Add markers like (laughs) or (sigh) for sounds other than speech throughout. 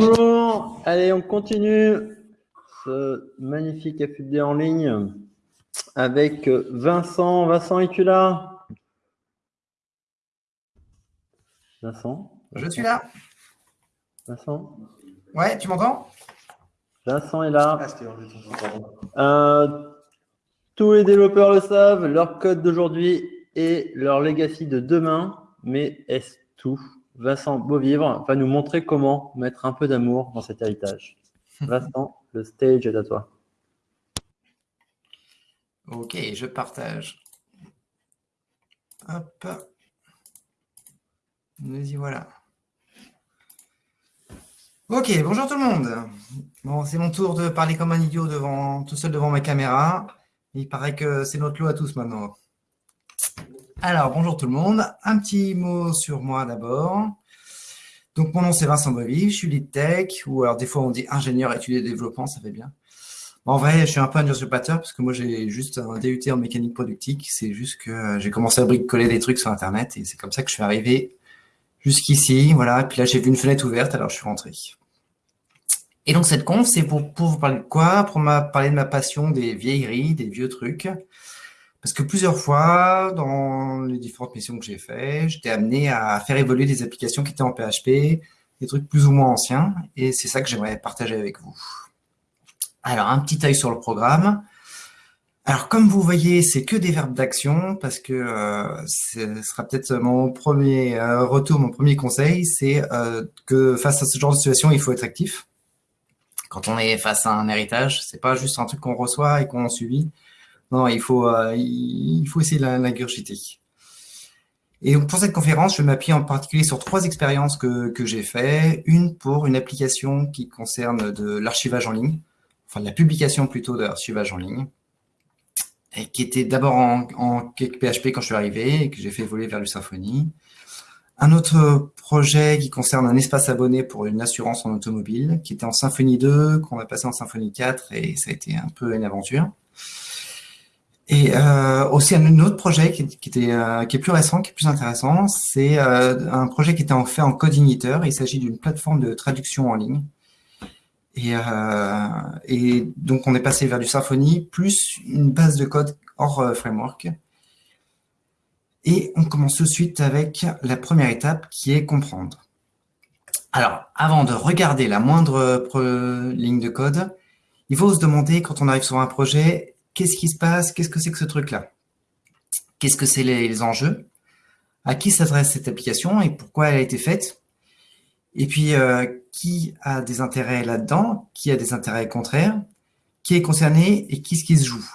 Bonjour, allez, on continue ce magnifique FUD en ligne avec Vincent. Vincent, es-tu là? Vincent? Je suis là. Vincent? Ouais, tu m'entends? Vincent est là. Euh, tous les développeurs le savent, leur code d'aujourd'hui et leur legacy de demain, mais est-ce tout? Vincent Beauvivre va nous montrer comment mettre un peu d'amour dans cet héritage. (laughs) Vincent, le stage est à toi. Ok, je partage. Hop. Nous y voilà. Ok, bonjour tout le monde. Bon, c'est mon tour de parler comme un idiot devant, tout seul devant ma caméra. Il paraît que c'est notre lot à tous maintenant. Alors, bonjour tout le monde. Un petit mot sur moi d'abord. Donc, mon nom, c'est Vincent Bovy, je suis lead tech, ou alors des fois, on dit ingénieur étudier développement, ça fait bien. En vrai, je suis un peu un usurpateur parce que moi, j'ai juste un DUT en mécanique productique. C'est juste que j'ai commencé à bricoler des trucs sur Internet et c'est comme ça que je suis arrivé jusqu'ici. Voilà. Et puis là, j'ai vu une fenêtre ouverte, alors je suis rentré. Et donc, cette conf, c'est pour, pour vous parler de quoi? Pour parler de ma passion des vieilleries, des vieux trucs. Parce que plusieurs fois, dans les différentes missions que j'ai faites, j'étais amené à faire évoluer des applications qui étaient en PHP, des trucs plus ou moins anciens, et c'est ça que j'aimerais partager avec vous. Alors, un petit œil sur le programme. Alors, comme vous voyez, c'est que des verbes d'action, parce que euh, ce sera peut-être mon premier euh, retour, mon premier conseil, c'est euh, que face à ce genre de situation, il faut être actif. Quand on est face à un héritage, c'est pas juste un truc qu'on reçoit et qu'on subit, non, il faut, euh, il faut essayer de l'ingurgiter. Et donc pour cette conférence, je m'appuie en particulier sur trois expériences que, que j'ai fait. Une pour une application qui concerne de l'archivage en ligne, enfin de la publication plutôt de l'archivage en ligne, qui était d'abord en, en PHP quand je suis arrivé et que j'ai fait évoluer vers le Symfony. Un autre projet qui concerne un espace abonné pour une assurance en automobile, qui était en Symfony 2, qu'on a passé en Symfony 4, et ça a été un peu une aventure. Et euh, aussi un autre projet qui, était, euh, qui est plus récent, qui est plus intéressant, c'est euh, un projet qui était en fait en code igniteur. Il s'agit d'une plateforme de traduction en ligne. Et, et, donc on est passé vers du Symfony plus une base de code hors framework. Et on commence tout de suite avec la première étape qui est comprendre. Alors, avant de regarder la moindre ligne de code, il faut se demander, quand on arrive sur un projet, qu'est-ce qui se passe? Qu'est-ce que c'est que ce truc-là? Qu'est-ce que c'est les, enjeux? À qui s'adresse cette application et pourquoi elle a été faite? Et puis, euh, qui a des intérêts là-dedans? Qui a des intérêts contraires? Qui est concerné et qui ce qui se joue?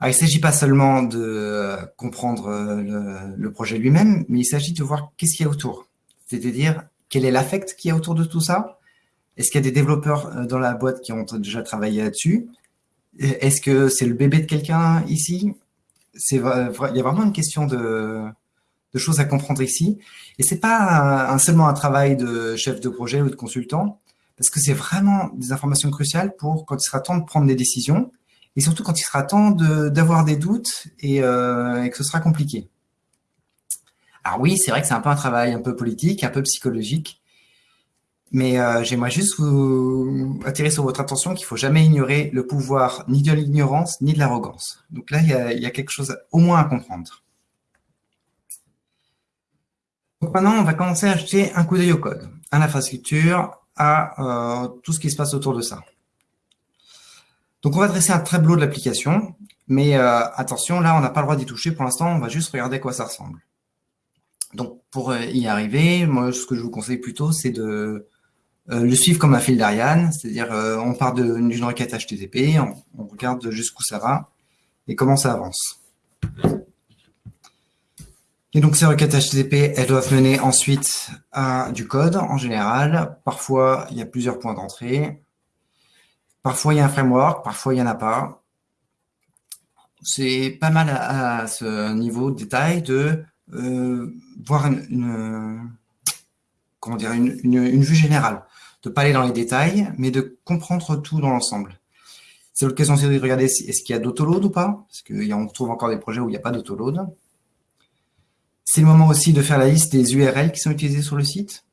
Alors, il ne s'agit pas seulement de euh, comprendre euh, le, projet lui-même, mais il s'agit de voir qu'est-ce qu'il y a autour. C'est-à-dire, quel est l'affect qu'il y a autour de tout ça? Est-ce qu'il y a des développeurs dans la boîte qui ont déjà travaillé là-dessus? Est-ce que c'est le bébé de quelqu'un ici? Il y a vraiment une question de, choses à comprendre ici. Et c'est pas un, seulement un travail de chef de projet ou de consultant, parce que c'est vraiment des informations cruciales pour quand il sera temps de prendre des décisions, et surtout quand il sera temps d'avoir des doutes euh, et, que ce sera compliqué. Alors oui, c'est vrai que c'est un peu un travail un peu politique, un peu psychologique, mais euh, j'aimerais juste vous attirer sur votre attention qu'il faut jamais ignorer le pouvoir ni de l'ignorance ni de l'arrogance. Donc là, il y, a, quelque chose au moins à comprendre. Donc maintenant, on va commencer à jeter un coup d'œil au code, à l'infrastructure, à euh, tout ce qui se passe autour de ça. Donc on va dresser un tableau de l'application, mais euh, attention, là, on n'a pas le droit d'y toucher pour l'instant, on va juste regarder à quoi ça ressemble. Donc pour y arriver, moi, ce que je vous conseille plutôt, c'est de le suivre comme un fil d'Ariane, c'est-à-dire euh, on part d'une requête HTTP, on, regarde jusqu'où ça va et comment ça avance. Et donc ces requêtes HTTP, elles doivent mener ensuite à du code en général. Parfois, il y a plusieurs points d'entrée. Parfois, il y a un framework, parfois, il n'y en a pas. C'est pas mal à, ce niveau de détail de euh, voir une, comment dire, une, vue générale de pas aller dans les détails, mais de comprendre tout dans l'ensemble. C'est l'occasion aussi de regarder est-ce qu'il y a d'autoload ou pas, parce qu'on retrouve encore des projets où il n'y a pas d'autoload. C'est le moment aussi de faire la liste des URL qui sont utilisées sur le site.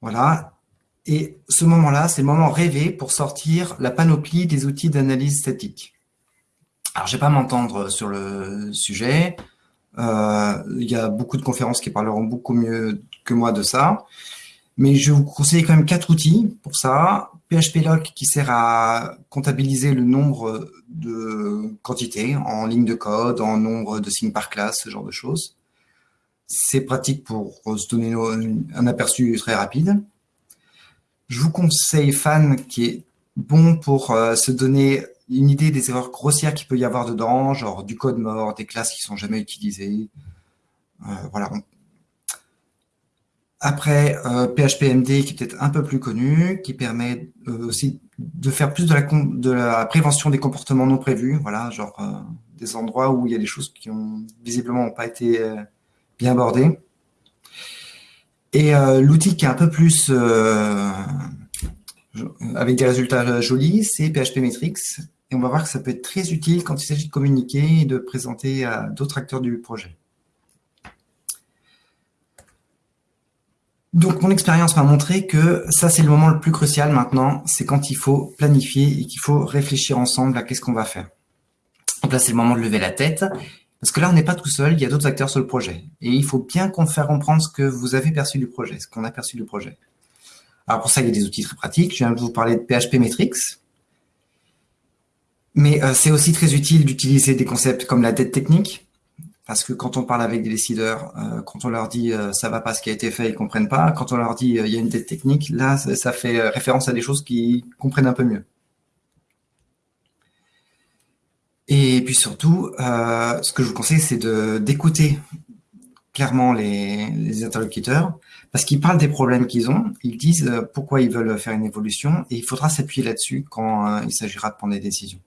Voilà. Et ce moment-là, c'est le moment rêvé pour sortir la panoplie des outils d'analyse statique. Alors, je ne vais pas m'entendre sur le sujet. Euh, il y a beaucoup de conférences qui parleront beaucoup mieux que moi de ça. Mais je vous conseille quand même quatre outils pour ça. PHPLock qui sert à comptabiliser le nombre de quantités en ligne de code, en nombre de signes par classe, ce genre de choses. C'est pratique pour se donner un aperçu très rapide. Je vous conseille Fan qui est bon pour euh, se donner une idée des erreurs grossières qu'il peut y avoir dedans, genre du code mort, des classes qui sont jamais utilisées. Euh, voilà. Après, euh, PHPMD qui est peut-être un peu plus connu, qui permet euh, aussi de faire plus de la, prévention des comportements non prévus, voilà, genre euh, des endroits où il y a des choses qui ont visiblement pas été bien abordées. Et l'outil qui est un peu plus avec des résultats jolis, c'est PHP Metrics, et on va voir que ça peut être très utile quand il s'agit de communiquer et de présenter à d'autres acteurs du projet. Donc, mon expérience m'a montré que ça, c'est le moment le plus crucial maintenant, c'est quand il faut planifier et qu'il faut réfléchir ensemble à qu'est-ce qu'on va faire. Donc là, c'est le moment de lever la tête, parce que là, on n'est pas tout seul, il y a d'autres acteurs sur le projet. Et il faut bien qu'on fasse comprendre ce que vous avez perçu du projet, ce qu'on a perçu du projet. Alors pour ça, il y a des outils très pratiques. Je viens de vous parler de PHP Metrics, mais euh, c'est aussi très utile d'utiliser des concepts comme la dette technique, parce que quand on parle avec des décideurs, euh, quand on leur dit euh, ça va pas ce qui a été fait, ils comprennent pas. Quand on leur dit il y a une dette technique, là, ça, fait référence à des choses qu'ils comprennent un peu mieux. Et puis surtout, ce que je vous conseille, c'est d'écouter clairement les, interlocuteurs, parce qu'ils parlent des problèmes qu'ils ont, ils disent pourquoi ils veulent faire une évolution, et il faudra s'appuyer là-dessus quand il s'agira de prendre des décisions.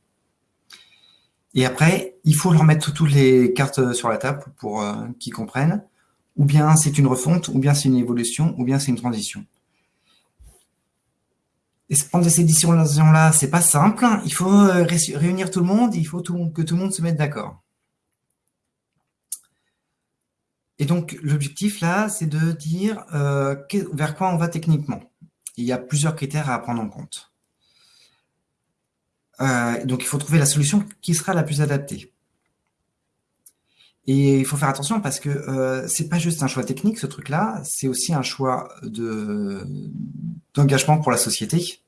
Et après, il faut leur mettre toutes les cartes sur la table pour euh, qu'ils comprennent. Ou bien c'est une refonte, ou bien c'est une évolution, ou bien c'est une transition. Et prendre ces décisions-là, c'est pas simple. Il faut euh, réunir tout le monde, il faut que tout le monde se mette d'accord. Et donc, l'objectif là, c'est de dire euh, vers quoi on va techniquement. Il y a plusieurs critères à prendre en compte. Euh, donc, il faut trouver la solution qui sera la plus adaptée. Et il faut faire attention parce que euh, c'est pas juste un choix technique, ce truc-là, c'est aussi un choix d'engagement pour la société.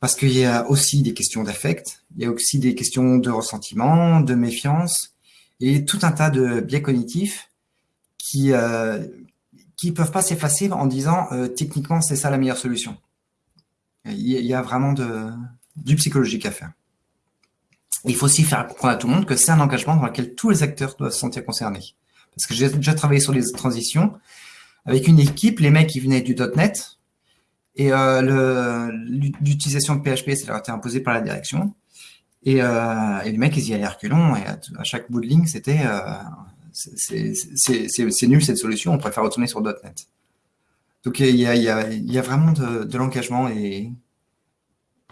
Parce qu'il y a aussi des questions d'affect, il y a aussi des questions de ressentiment, de méfiance, et tout un tas de biais cognitifs qui euh, qui peuvent pas s'effacer en disant euh, techniquement c'est ça la meilleure solution. Il y a vraiment de, du psychologique à faire. il faut aussi faire comprendre à tout le monde que c'est un engagement dans lequel tous les acteurs doivent se sentir concernés. Parce que j'ai déjà travaillé sur les transitions avec une équipe, les mecs qui venaient du .NET, et euh, l'utilisation de PHP, ça leur a été imposé par la direction. Et, euh, et les mecs, ils y allaient reculons, et à, chaque bout de ligne, c'était euh, c'est nul cette solution, on préfère retourner sur .NET. Donc il y a vraiment de, de l'engagement et,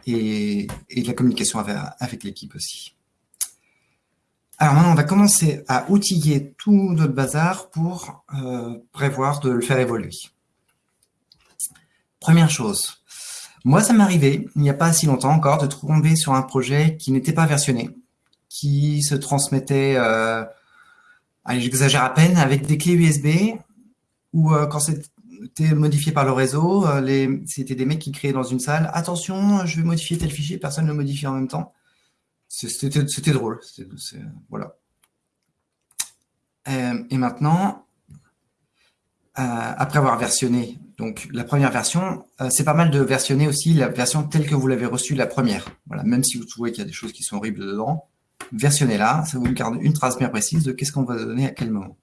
et, de la communication avec, l'équipe aussi. Alors maintenant, on va commencer à outiller tout notre bazar pour euh, prévoir de le faire évoluer. Première chose, moi ça m'est arrivé, il n'y a pas si longtemps encore, de tomber sur un projet qui n'était pas versionné, qui se transmettait, euh, allez j'exagère à peine, avec des clés USB, ou euh, quand c'était modifié par le réseau. Euh, c'était des mecs qui créaient dans une salle. Attention, je vais modifier tel fichier, personne ne le modifie en même temps. C'était drôle. voilà. Euh, et maintenant, euh, après avoir versionné donc la première version, c'est pas mal de versionner aussi la version telle que vous l'avez reçue la première. Voilà, même si vous trouvez qu'il y a des choses qui sont horribles dedans, versionnez-la, ça vous garde une trace bien précise de qu'est-ce qu'on va donner à quel moment.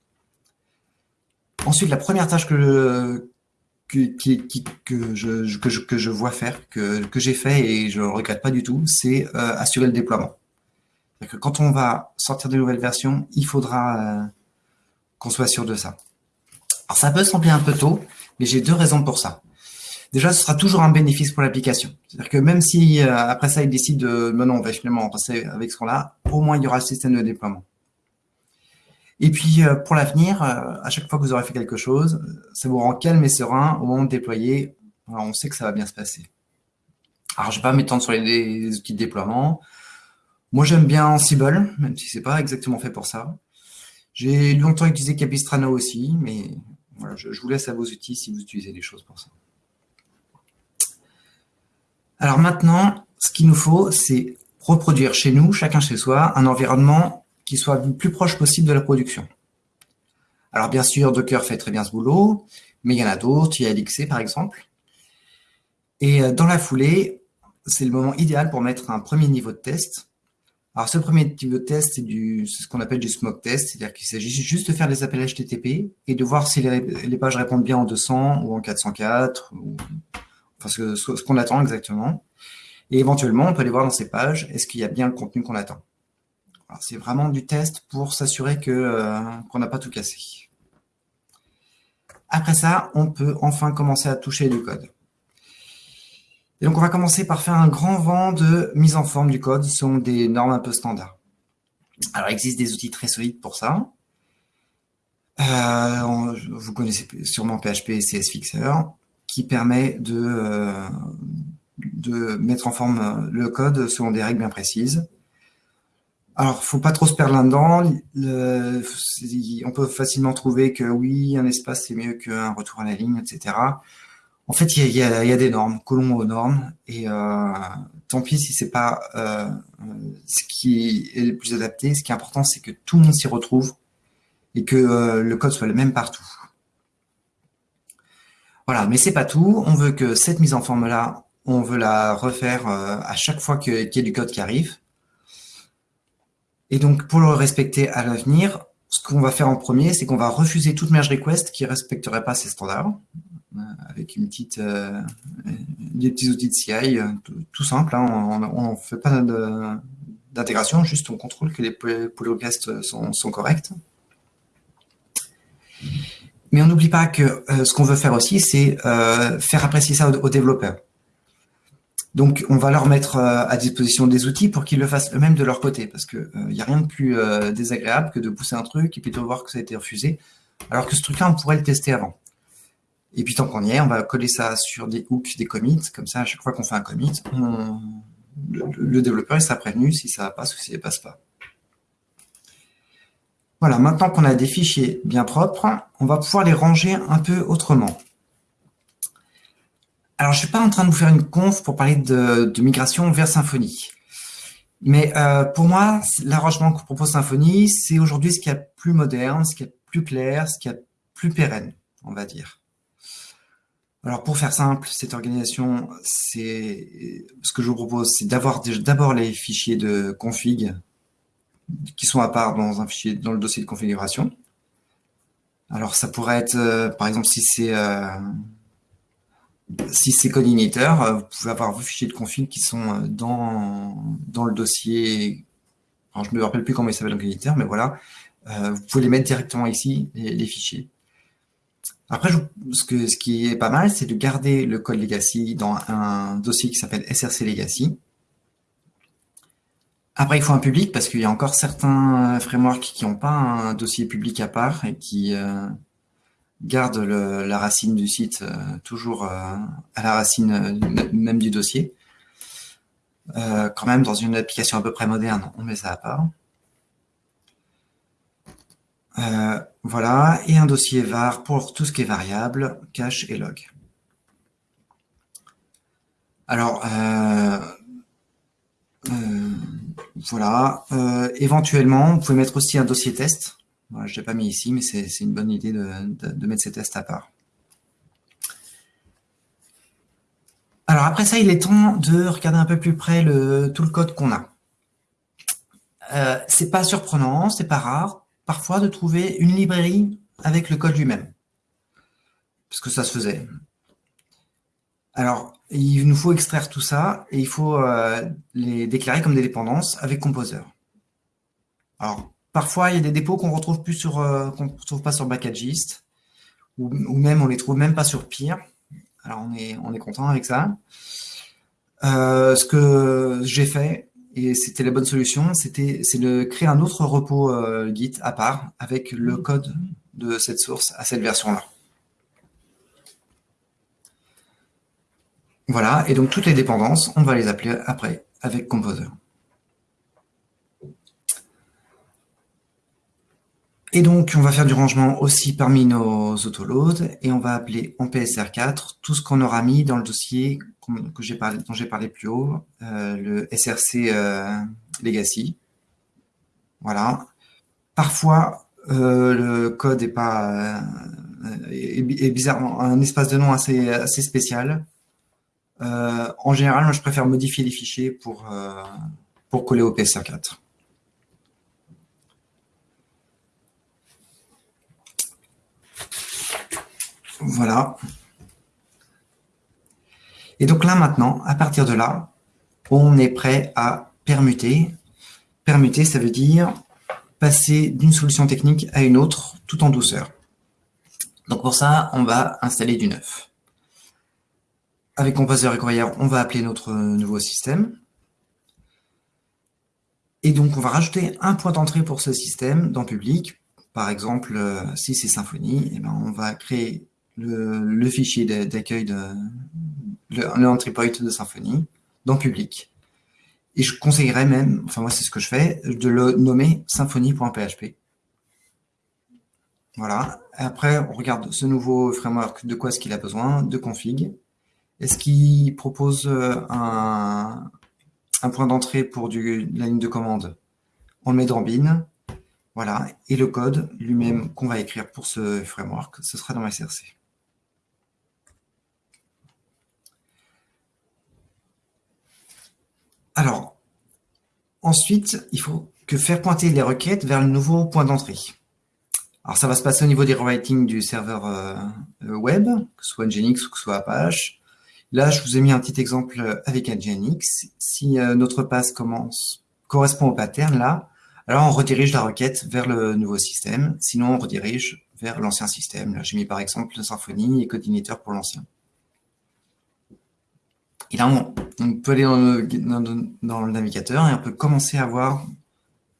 Ensuite, la première tâche que, je, vois faire, que, j'ai fait et je ne regrette pas du tout, c'est euh, assurer le déploiement. Que quand on va sortir de nouvelles versions, il faudra euh, qu'on soit sûr de ça. Alors ça peut sembler un peu tôt, mais j'ai deux raisons pour ça. Déjà, ce sera toujours un bénéfice pour l'application. C'est-à-dire que même si euh, après ça, il décide de, non, on va finalement passer avec ce qu'on a, au moins il y aura le système de déploiement. Et puis, pour l'avenir, à chaque fois que vous aurez fait quelque chose, ça vous rend calme et serein au moment de déployer. Alors, on sait que ça va bien se passer. Alors, je ne vais pas m'étendre sur les, outils de déploiement. Moi, j'aime bien Ansible, même si c'est pas exactement fait pour ça. J'ai longtemps utilisé Capistrano aussi, mais voilà, je, vous laisse à vos outils si vous utilisez des choses pour ça. Alors maintenant, ce qu'il nous faut, c'est reproduire chez nous, chacun chez soi, un environnement qui soit le plus proche possible de la production. Alors bien sûr, Docker fait très bien ce boulot, mais il y en a d'autres, il y a LXC par exemple. Et euh, dans la foulée, c'est le moment idéal pour mettre un premier niveau de test. Alors, ce premier niveau de test, c'est ce qu'on appelle du smoke test, c'est-à-dire qu'il s'agit juste de faire des appels HTTP et de voir si les, pages répondent bien en 200 ou en 404, ou, enfin, ce, qu'on attend exactement. Et éventuellement, on peut aller voir dans ces pages, est-ce qu'il y a bien le contenu qu'on attend. C'est vraiment du test pour s'assurer euh, qu'on n'a pas tout cassé. Après ça, on peut enfin commencer à toucher du code. Et donc, on va commencer par faire un grand vent de mise en forme du code selon des normes un peu standards. Alors, il existe des outils très solides pour ça. Euh, vous connaissez sûrement PHP et CS Fixer, qui permet de, euh, de mettre en forme le code selon des règles bien précises. Alors, faut pas trop se perdre là-dedans. On peut facilement trouver que oui, un espace c'est mieux qu'un retour à la ligne, etc. En fait, il y a, des normes, collons aux normes, et euh, tant pis si c'est pas euh, ce qui est le plus adapté. Ce qui est important, c'est que tout le monde s'y retrouve et que euh, le code soit le même partout. Voilà, mais c'est pas tout. On veut que cette mise en forme-là, on veut la refaire à chaque fois qu'il y a du code qui arrive. Et donc, pour le respecter à l'avenir, ce qu'on va faire en premier, c'est qu'on va refuser toute merge request qui ne respecterait pas ces standards avec une petite, euh, des petits outils de CI, euh, tout, simple. Hein. on ne fait pas d'intégration, juste on contrôle que les pull requests sont, corrects. Mais on n'oublie pas que euh, ce qu'on veut faire aussi, c'est faire apprécier ça aux, développeurs. Donc, on va leur mettre à disposition des outils pour qu'ils le fassent eux-mêmes de leur côté, parce qu'il n'y a rien de plus désagréable que de pousser un truc et puis de voir que ça a été refusé, alors que ce truc-là, on pourrait le tester avant. Et puis tant qu'on y est, on va coller ça sur des hooks, des commits. Comme ça, à chaque fois qu'on fait un commit, le, développeur il sera prévenu si ça passe ou si ça ne passe pas. Voilà, maintenant qu'on a des fichiers bien propres, on va pouvoir les ranger un peu autrement. Alors, je suis pas en train de vous faire une conf pour parler de, migration vers Symfony. Mais euh, pour moi, l'arrangement que propose Symfony, c'est aujourd'hui ce qui est plus moderne, ce qui est plus clair, ce qui est plus pérenne, on va dire. Alors pour faire simple, cette organisation, c'est ce que je vous propose, c'est d'avoir d'abord les fichiers de config qui sont à part dans un fichier dans le dossier de configuration. Alors ça pourrait être, euh, par exemple, si c'est euh, si c'est code euh, vous pouvez avoir vos fichiers de config qui sont dans dans le dossier. Alors je ne me rappelle plus comment il s'appelle dans mais voilà, vous pouvez les mettre directement ici les fichiers. Après, ce, que, ce qui est pas mal, c'est de garder le code legacy dans un dossier qui s'appelle src legacy. Après, il faut un public parce qu'il y a encore certains frameworks qui n'ont pas un dossier public à part et qui euh, gardent la racine du site euh, toujours euh, à la racine même du dossier. quand même, dans une application à peu près moderne, on met ça à part. Euh, voilà, et un dossier var pour tout ce qui est variable, cache et log. Alors, euh, euh, voilà. éventuellement, vous pouvez mettre aussi un dossier test. Je ne l'ai pas mis ici, mais c'est une bonne idée de, mettre ces tests à part. Alors après ça, il est temps de regarder un peu plus près tout le code qu'on a. Euh, c'est pas surprenant, c'est pas rare parfois de trouver une librairie avec le code lui-même. Parce que ça se faisait. Alors, il nous faut extraire tout ça et il faut euh, les déclarer comme des dépendances avec Composer. Alors, parfois, il y a des dépôts qu'on retrouve plus sur, euh, qu'on retrouve pas sur Backagist ou, même on les trouve même pas sur Peer. Alors, on est, on est content avec ça. Euh, ce que j'ai fait, et c'était la bonne solution, c'était c'est de créer un autre repos Git à part avec le code de cette source à cette version-là. Voilà, et donc toutes les dépendances, on va les appeler après avec Composer. Et donc, on va faire du rangement aussi parmi nos autoloads et on va appeler en PSR4 tout ce qu'on aura mis dans le dossier que parlé, dont j'ai parlé plus haut, euh, le SRC euh, Legacy. Voilà. Parfois, euh, le code est pas est, bizarrement un espace de nom assez, assez spécial. en général, moi, je préfère modifier les fichiers pour, pour coller au PSR4. Voilà. Et donc là, maintenant, à partir de là, on est prêt à permuter. Permuter, ça veut dire passer d'une solution technique à une autre, tout en douceur. Donc pour ça, on va installer du neuf. Avec Composer et Courrier, on va appeler notre nouveau système. Et donc, on va rajouter un point d'entrée pour ce système dans public. Par exemple, euh, si c'est Symfony, eh ben, on va créer le, fichier d'accueil de, le, point de Symfony dans public. Et je conseillerais même, enfin moi c'est ce que je fais, de le nommer symfony.php. Voilà. Après, on regarde ce nouveau framework, de quoi est-ce qu'il a besoin, de config. Est-ce qu'il propose euh, un, un point d'entrée pour la ligne de commande? On le met dans bin. Voilà. Et le code lui-même qu'on va écrire pour ce framework, ce sera dans SRC. Alors, ensuite, il faut que faire pointer les requêtes vers le nouveau point d'entrée. Alors, ça va se passer au niveau des rewriting du serveur euh, euh, web, que ce soit Nginx ou que ce soit Apache. Là, je vous ai mis un petit exemple avec Nginx. Si euh, notre passe commence, correspond au pattern, là, alors on redirige la requête vers le nouveau système. Sinon, on redirige vers l'ancien système. Là, j'ai mis par exemple Symfony et Codinator pour l'ancien. Et là, on, peut aller dans le, navigateur et on peut commencer à voir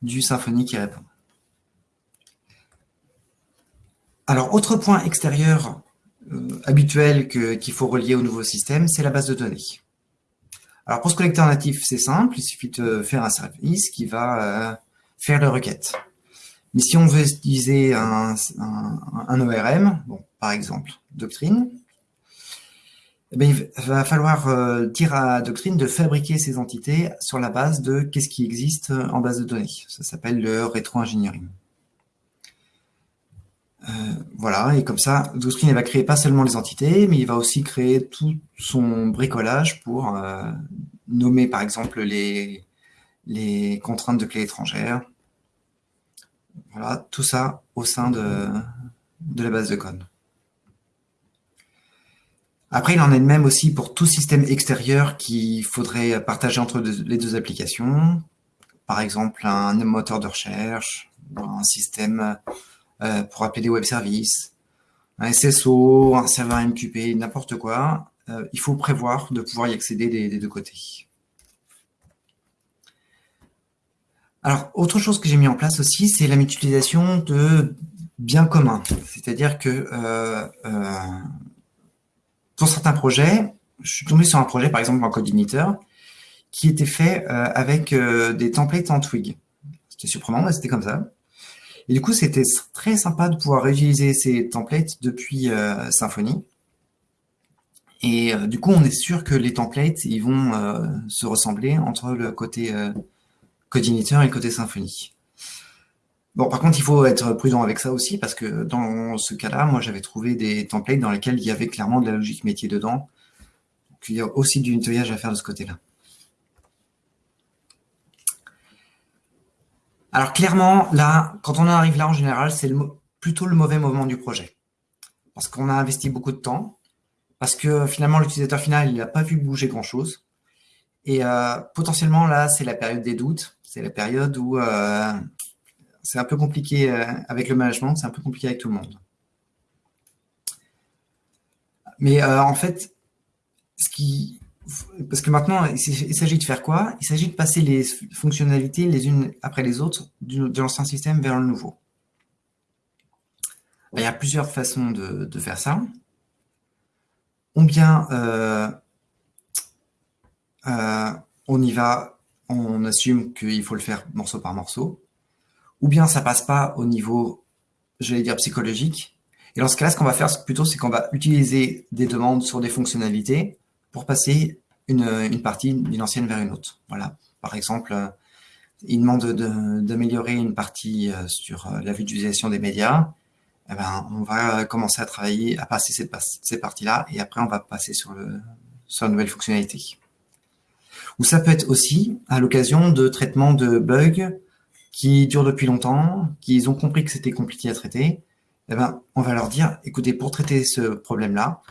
du Symfony qui répond. Alors, autre point extérieur euh, habituel qu'il faut relier au nouveau système, c'est la base de données. Alors, pour ce collecteur natif, c'est simple, il suffit de faire un service qui va euh, faire les requêtes. Mais si on veut utiliser un, un ORM, bon, par exemple, Doctrine, eh il va falloir euh, dire à Doctrine de fabriquer ces entités sur la base de qu'est-ce qui existe en base de données. Ça s'appelle le rétro-ingénierie. Euh, voilà, et comme ça, Doctrine va créer pas seulement les entités, mais il va aussi créer tout son bricolage pour euh, nommer par exemple les, contraintes de clés étrangères. Voilà, tout ça au sein de la base de code. Après, il en est de même aussi pour tout système extérieur qu'il faudrait partager entre les deux applications. Par exemple, un moteur de recherche, un système euh, pour appeler des web services, un SSO, un serveur MQP, n'importe quoi. Euh, il faut prévoir de pouvoir y accéder des, deux côtés. Alors, autre chose que j'ai mis en place aussi, c'est la mutualisation de biens communs. C'est-à-dire que euh, pour certains projets, je suis tombé sur un projet, par exemple en Codinator, qui était fait euh, avec euh, des templates en Twig. C'était surprenant, mais c'était comme ça. Et du coup, c'était très sympa de pouvoir réutiliser ces templates depuis euh, Symfony. Et du coup, on est sûr que les templates, ils vont se ressembler entre le côté Codinator et le côté Symfony. Bon, par contre, il faut être prudent avec ça aussi, parce que dans ce cas-là, moi, j'avais trouvé des templates dans lesquels il y avait clairement de la logique métier dedans. Donc, il y a aussi du nettoyage à faire de ce côté-là. Alors, clairement, là, quand on arrive là, en général, c'est plutôt le mauvais moment du projet. Parce qu'on a investi beaucoup de temps, parce que finalement, l'utilisateur final, il n'a pas vu bouger grand-chose. Et euh, potentiellement, là, c'est la période des doutes. C'est la période où... Euh, c'est un peu compliqué euh, avec le management, c'est un peu compliqué avec tout le monde. Mais euh, en fait, ce qu'il parce que maintenant, il s'agit de faire quoi? Il s'agit de passer les fonctionnalités les unes après les autres de l'ancien système vers le nouveau. Il y a plusieurs façons de, faire ça. Ou bien euh, on y va, on assume qu'il faut le faire morceau par morceau. Ou bien ça passe pas au niveau, j'allais dire, psychologique. Et dans ce cas-là, ce qu'on va faire plutôt, c'est qu'on va utiliser des demandes sur des fonctionnalités pour passer une, partie d'une ancienne vers une autre. Voilà. Par exemple, euh, il demande d'améliorer une partie euh, sur euh, la vue d'utilisation des médias. Eh ben, on va commencer à travailler, à passer cette, ces parties-là, et après on va passer sur, le, sur la nouvelle fonctionnalité. Ou ça peut être aussi à l'occasion de traitement de bugs qui durent depuis longtemps, qu'ils ont compris que c'était compliqué à traiter. Eh ben, on va leur dire, écoutez, pour traiter ce problème-là,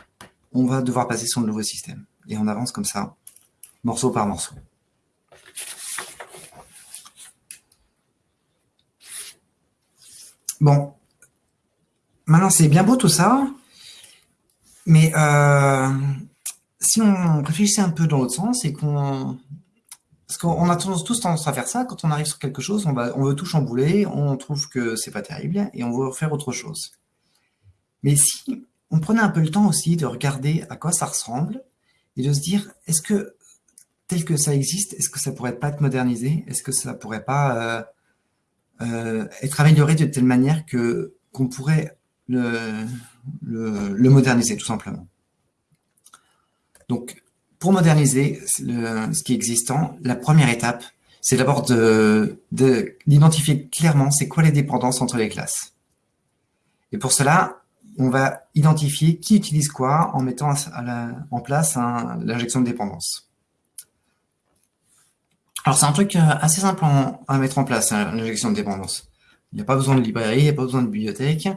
on va devoir passer sur le nouveau système et on avance comme ça, morceau par morceau. Bon, maintenant c'est bien beau tout ça, mais euh, si on réfléchissait un peu dans l'autre sens et qu'on... Parce qu'on a tous tendance à faire ça, quand on arrive sur quelque chose, on, on veut tout chambouler, on trouve que c'est pas terrible et on veut faire autre chose. Mais si on prenait un peu le temps aussi de regarder à quoi ça ressemble et de se dire, est-ce que tel que ça existe, est-ce que ça pourrait pas être modernisé? Est-ce que ça pourrait pas euh, euh, être amélioré de telle manière que qu'on pourrait le, le, moderniser tout simplement? Donc, pour moderniser ce qui est existant, la première étape, c'est d'abord d'identifier de, d'identifier clairement c'est quoi les dépendances entre les classes. Et pour cela, on va identifier qui utilise quoi en mettant en place l'injection de dépendance. Alors, c'est un truc euh, assez simple à mettre en place, hein, l'injection de dépendance. Il n'y a pas besoin de librairie, il n'y a pas besoin de bibliothèque.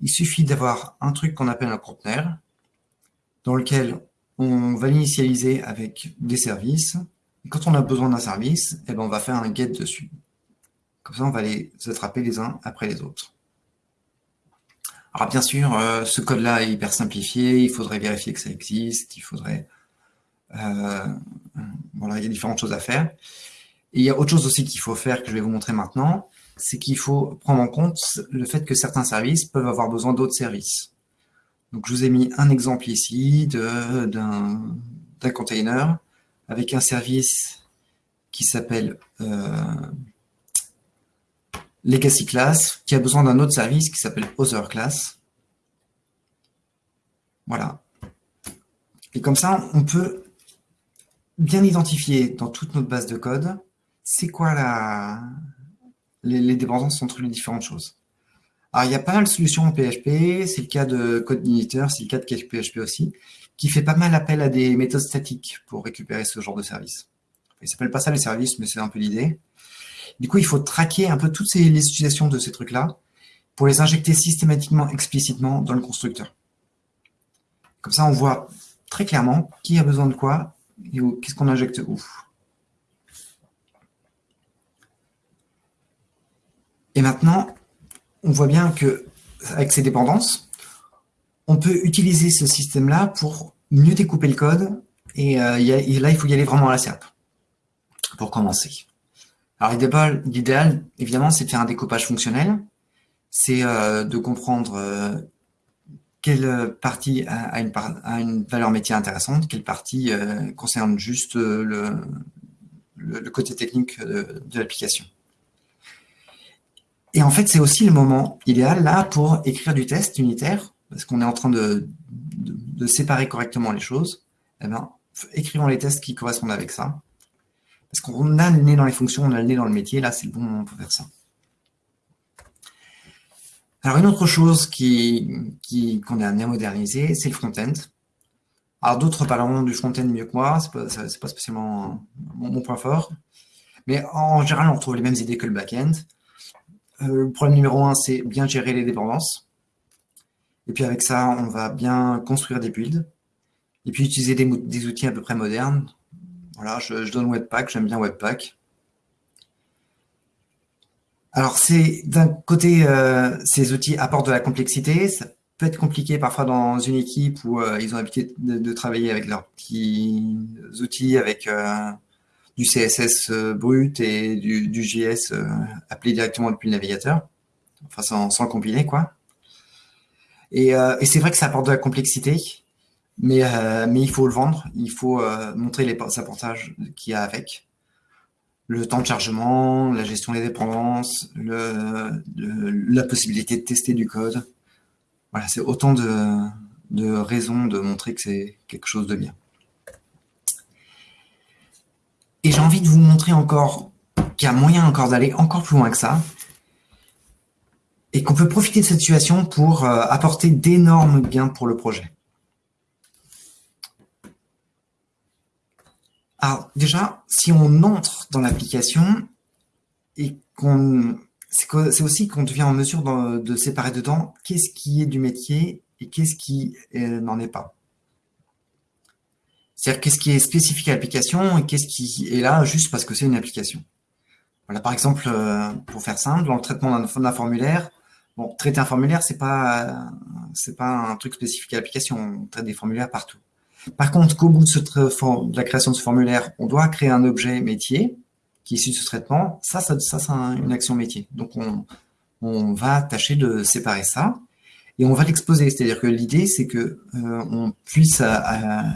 Il suffit d'avoir un truc qu'on appelle un conteneur, dans lequel on va l'initialiser avec des services. Quand on a besoin d'un service, eh ben on va faire un get dessus. Comme ça, on va les attraper les uns après les autres. Alors bien sûr, euh, ce code-là est hyper simplifié, il faudrait vérifier que ça existe, il faudrait... Euh, voilà, il y a différentes choses à faire. Et il y a autre chose aussi qu'il faut faire, que je vais vous montrer maintenant, c'est qu'il faut prendre en compte le fait que certains services peuvent avoir besoin d'autres services. Donc je vous ai mis un exemple ici d'un container avec un service qui s'appelle euh, legacy class qui a besoin d'un autre service qui s'appelle other class. Voilà. Et comme ça, on peut bien identifier dans toute notre base de code, c'est quoi les, dépendances entre les différentes choses. Alors, il y a pas mal de solutions en PHP, c'est le cas de CodeIgniter, c'est le cas de PHP aussi, qui fait pas mal appel à des méthodes statiques pour récupérer ce genre de service. Il s'appelle pas ça les services, mais c'est un peu l'idée. Du coup, il faut traquer un peu toutes les utilisations de ces trucs-là pour les injecter systématiquement, explicitement dans le constructeur. Comme ça, on voit très clairement qui a besoin de quoi et qu'est-ce qu'on injecte où. Et maintenant, on voit bien que avec ces dépendances, on peut utiliser ce système-là pour mieux découper le code. Et, euh, là, il faut y aller vraiment à la serpe pour commencer. Alors l'idéal, évidemment, c'est de faire un découpage fonctionnel. C'est euh, de comprendre euh, quelle partie a, une, valeur métier intéressante, quelle partie concerne juste le, côté technique de, l'application. Et en fait, c'est aussi le moment idéal là pour écrire du test unitaire, parce qu'on est en train de, séparer correctement les choses. Eh ben, écrivons les tests qui correspondent avec ça. Parce qu'on a le nez dans les fonctions, on a le nez dans le métier, là c'est le bon moment pour faire ça. Alors une autre chose qu'on qui, qu'on a à moderniser, c'est le front-end. Alors d'autres parleront du front-end mieux que moi, c'est pas, pas spécialement mon, point fort. Mais en général, on retrouve les mêmes idées que le back-end. Euh, le problème numéro un, c'est bien gérer les dépendances. Et puis avec ça, on va bien construire des builds. Et puis utiliser des outils à peu près modernes, voilà, je, donne Webpack, j'aime bien Webpack. Alors, c'est d'un côté, euh, ces outils apportent de la complexité, peut être compliqué parfois dans une équipe où ils ont l'habitude de, travailler avec leurs petits outils, avec du CSS brut et du, JS appelé directement depuis le navigateur, enfin sans, compiler quoi. Et, et c'est vrai que ça apporte de la complexité, mais, il faut le vendre, il faut montrer les avantages qu'il y a avec le temps de chargement, la gestion des dépendances, la possibilité de tester du code. Voilà, c'est autant de, de, raisons de montrer que c'est quelque chose de bien. Et j'ai envie de vous montrer encore qu'il y a moyen encore d'aller encore plus loin que ça, et qu'on peut profiter de cette situation pour euh, apporter d'énormes biens pour le projet. Alors déjà, si on entre dans l'application et qu'on c'est aussi qu'on devient en mesure de, séparer dedans qu'est-ce qui est du métier et qu'est-ce qui euh, n'en est pas. C'est-à-dire qu'est-ce qui est spécifique à l'application et qu'est-ce qui est là juste parce que c'est une application? Voilà, par exemple, euh, pour faire simple, dans le traitement d'un formulaire, bon, traiter un formulaire, c'est pas c'est pas un truc spécifique à l'application. On traite des formulaires partout. Par contre, qu'au bout de, la création de ce formulaire, on doit créer un objet métier qui est issu de ce traitement, ça, ça c'est une action métier. Donc, on, va tâcher de séparer ça et on va l'exposer. C'est-à-dire que l'idée, c'est que euh, on puisse euh,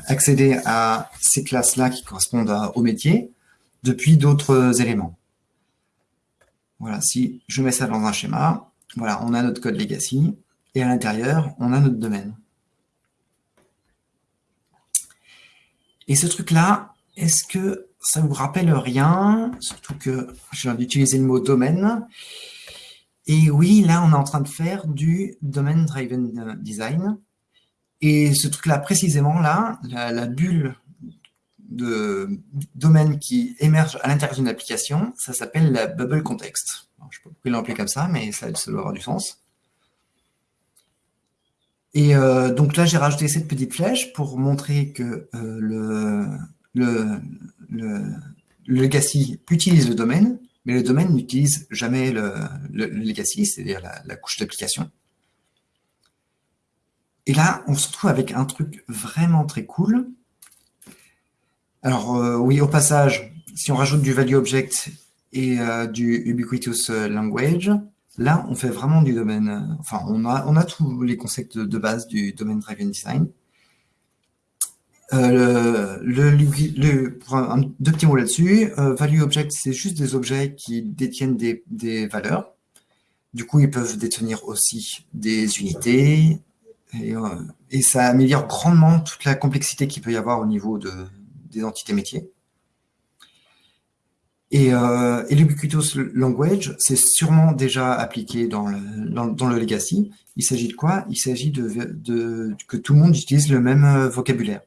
accéder à ces classes-là qui correspondent au métier depuis d'autres éléments. Voilà, si je mets ça dans un schéma, voilà, on a notre code legacy et à l'intérieur, on a notre domaine. Et ce truc-là, est-ce que ça vous rappelle rien? Surtout que j'ai d'utiliser le mot domaine. Et oui, là, on est en train de faire du Domain Driven Design. Et ce truc-là, précisément, là, la, bulle de domaine qui émerge à l'intérieur d'une application, ça s'appelle la bubble context. je ne sais pas pourquoi comme ça, mais ça, ça doit avoir du sens. Et euh, donc là, j'ai rajouté cette petite flèche pour montrer que euh, le, le, le, legacy utilise le domaine, mais le domaine n'utilise jamais le, legacy, c'est-à-dire la, couche d'application. Et là, on se retrouve avec un truc vraiment très cool. Alors euh, oui, au passage, si on rajoute du value object et du ubiquitous language, Là, on fait vraiment du domaine, euh, enfin, on a, on a tous les concepts de, base du domaine driven design. Euh, deux petits mots là-dessus, euh, value object, c'est juste des objets qui détiennent des, valeurs. Du coup, ils peuvent détenir aussi des unités, et, et, ça améliore grandement toute la complexité qu'il peut y avoir au niveau de, des entités métiers. Et, euh, language, c'est sûrement déjà appliqué dans le, dans, le legacy. Il s'agit de quoi? Il s'agit de, de, que tout le monde utilise le même euh, vocabulaire.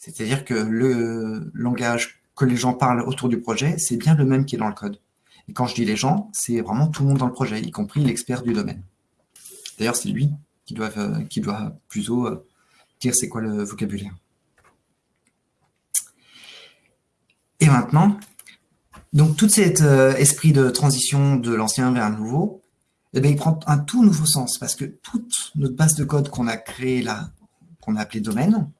C'est-à-dire que le langage que les gens parlent autour du projet, c'est bien le même qui est dans le code. Et quand je dis les gens, c'est vraiment tout le monde dans le projet, y compris l'expert du domaine. D'ailleurs, c'est lui qui doit, euh, qui doit plutôt euh, dire c'est quoi le vocabulaire. Et maintenant, donc, tout cet euh, esprit de transition de l'ancien vers le nouveau, eh bien, il prend un tout nouveau sens parce que toute notre base de code qu'on a créée là, qu'on a appelée domaine,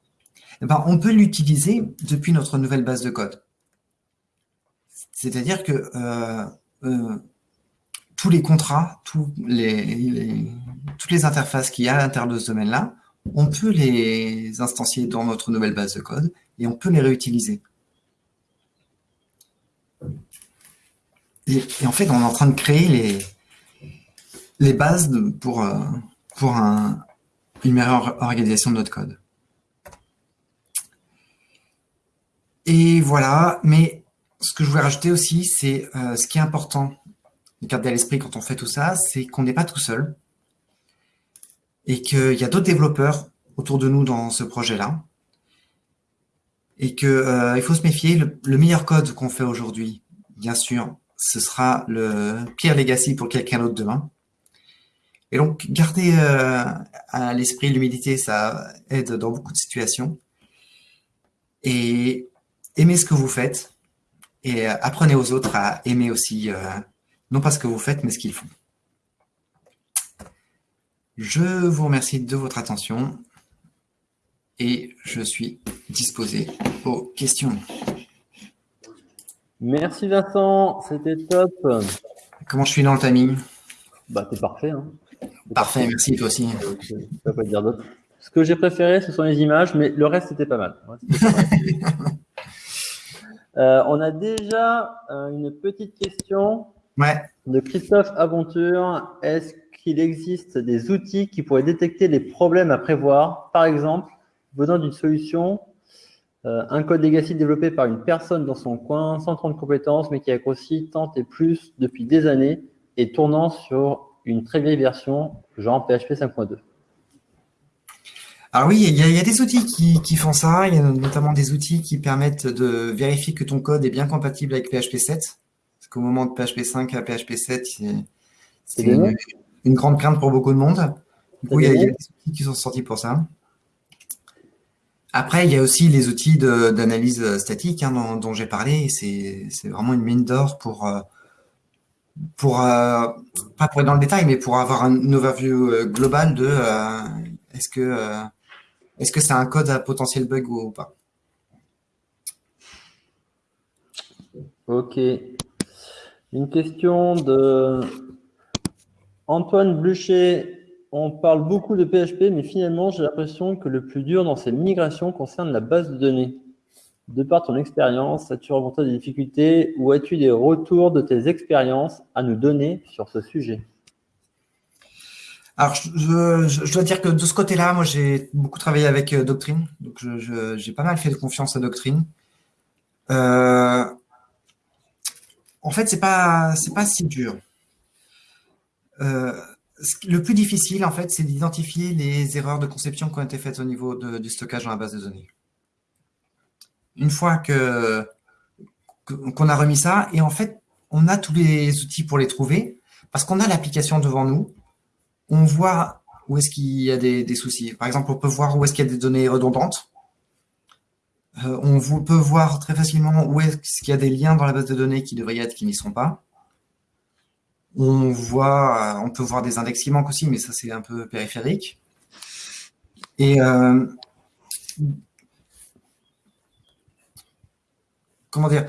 ben, on peut l'utiliser depuis notre nouvelle base de code. C'est-à-dire que euh, euh, tous les contrats, toutes les interfaces qu'il y a à l'intérieur de ce domaine-là, on peut les instancier dans notre nouvelle base de code et on peut les réutiliser. Et, en fait, on est en train de créer les, bases pour, euh, une meilleure organisation de notre code. Et voilà, mais ce que je voulais rajouter aussi, c'est euh, ce qui est important de garder à l'esprit quand on fait tout ça, c'est qu'on n'est pas tout seul et qu'il y a d'autres développeurs autour de nous dans ce projet-là et qu'il euh, faut se méfier, le meilleur code qu'on fait aujourd'hui, bien sûr, ce sera le pire legacy pour quelqu'un d'autre demain. Et donc, garder euh, à l'esprit l'humidité, ça aide dans beaucoup de situations. Et aimez ce que vous faites. Et euh, apprenez aux autres à aimer aussi, euh, non pas ce que vous faites, mais ce qu'ils font. Je vous remercie de votre attention et je suis disposé aux questions. Merci Vincent, c'était top. Comment je suis dans le timing? Bah, t'es parfait. Hein. Parfait, merci toi aussi. Je ne peux pas dire d'autre. Ce que j'ai préféré, ce sont les images, mais le reste, c'était pas mal. (laughs) Euh, on a déjà euh, une petite question de Christophe Aventure. Est-ce qu'il existe des outils qui pourraient détecter les problèmes à prévoir? Par exemple, venant d'une solution, euh, un code legacy développé par une personne dans son coin, sans de compétences, mais qui a grossi tant et plus depuis des années et tournant sur une très vieille version, genre PHP 5.2. Alors oui, il y, a, des outils qui, font ça. Il y a notamment des outils qui permettent de vérifier que ton code est bien compatible avec PHP 7. Parce qu'au moment de PHP 5 à PHP 7, c'est une, grande crainte pour beaucoup de monde. Du coup, il y, a, des outils qui sont sortis pour ça. Après, il y a aussi les outils d'analyse statique hein, dont, j'ai parlé. C'est vraiment une mine d'or pour, euh, pour euh, pas pour être dans le détail, mais pour avoir un overview euh, global de est-ce que est-ce que c'est un code à potentiel bug ou pas? Ok. Une question de Antoine Blucher. On parle beaucoup de PHP, mais finalement, j'ai l'impression que le plus dur dans ces migrations concerne la base de données. De par ton expérience, as-tu rencontré des difficultés ou as-tu des retours de tes expériences à nous donner sur ce sujet? Alors, je, dois dire que de ce côté-là, moi, j'ai beaucoup travaillé avec euh, Doctrine. Donc, j'ai pas mal fait confiance à Doctrine. Euh, en fait, c'est pas, pas si dur. Euh, le plus difficile, en fait, c'est d'identifier les erreurs de conception qui ont été faites au niveau du stockage dans la base de données. Une fois qu'on a remis ça, et en fait, on a tous les outils pour les trouver, parce qu'on a l'application devant nous, on voit où est-ce qu'il y a des, soucis. Par exemple, on peut voir où est-ce qu'il y a des données redondantes. Euh, on peut voir très facilement où est-ce qu'il y a des liens dans la base de données qui devraient y être, qui n'y sont pas. On on peut voir des index qui manquent aussi, mais ça c'est un peu périphérique. Et euh, comment dire?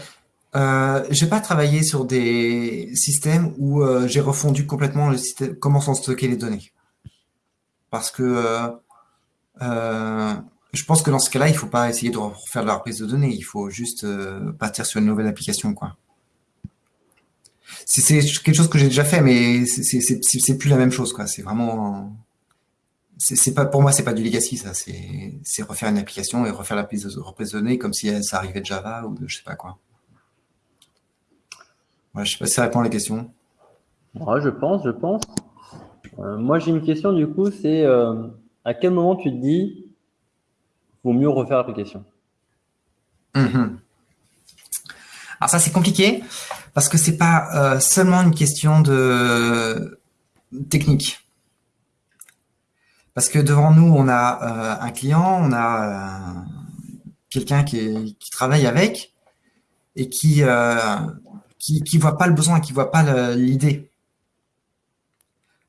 Euh, j'ai pas travaillé sur des systèmes où euh, j'ai refondu complètement le système, comment sont stockées les données. Parce que euh, je pense que dans ce cas-là, il faut pas essayer de refaire de la reprise de données. Il faut juste partir sur une nouvelle application, quoi. C'est quelque chose que j'ai déjà fait, mais c'est plus la même chose, quoi. C'est vraiment, pour moi, c'est pas du legacy, ça. C'est refaire une application et refaire la reprise de données comme si ça arrivait de Java ou de je sais pas quoi je ne sais pas si ça répond à la question. je pense, je pense. Euh, moi, j'ai une question du coup, c'est euh, à quel moment tu te dis vaut mieux refaire l'application? Mhm. Alors ça, c'est compliqué parce que c'est pas euh, seulement une question de technique. Parce que devant nous, on a un client, on a quelqu'un qui, qui, travaille avec et qui, qui ne voit pas le besoin, qui ne voit pas l'idée.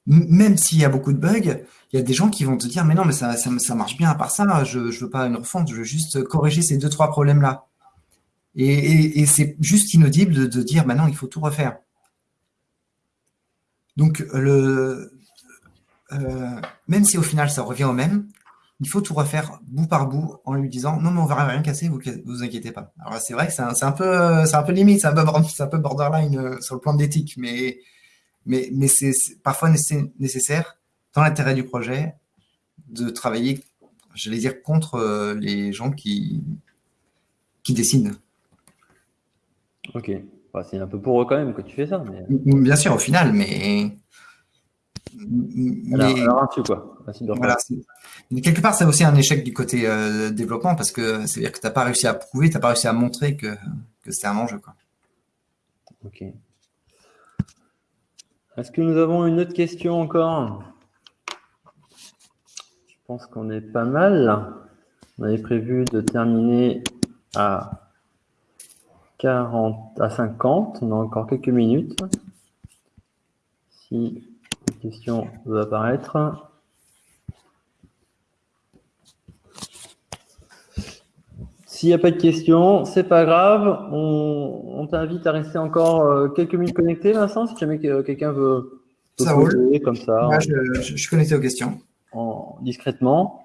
Même s'il y a beaucoup de bugs, il y a des gens qui vont te dire, mais non, mais ça, ça, marche bien à part ça, je ne veux pas une refonte, je veux juste corriger ces deux, trois problèmes-là. Et, c'est juste inaudible de, dire, maintenant, il faut tout refaire. Donc, le, euh, même si au final, ça revient au même, il faut tout refaire bout par bout en lui disant non mais on va rien casser, vous vous inquiétez pas. Alors c'est vrai que c'est un, peu c'est un peu limite, c'est un peu, borderline euh, sur le plan d'éthique, mais mais mais c'est parfois nécessaire dans l'intérêt du projet de travailler, j'allais dire contre euh, les gens qui qui décident. Ok, bah, c'est un peu pour eux quand même que tu fais ça. Bien sûr, au final, mais alors, quoi. quelque part, c'est aussi un échec du côté euh, développement parce que c'est-à-dire que tu n'as pas réussi à prouver, tu n'as pas réussi à montrer que, que c'était un enjeu. Quoi. Ok. Est-ce que nous avons une autre question encore? Je pense qu'on est pas mal. On avait prévu de terminer à 40 à 50. On a encore quelques minutes. Si question va apparaître. S'il n'y a pas de questions, c'est pas grave. On, t'invite à rester encore euh, quelques minutes connecté, Vincent, si jamais euh, quelqu'un veut, ça roule. comme ça. Je, je, suis connecté aux questions. Discrètement.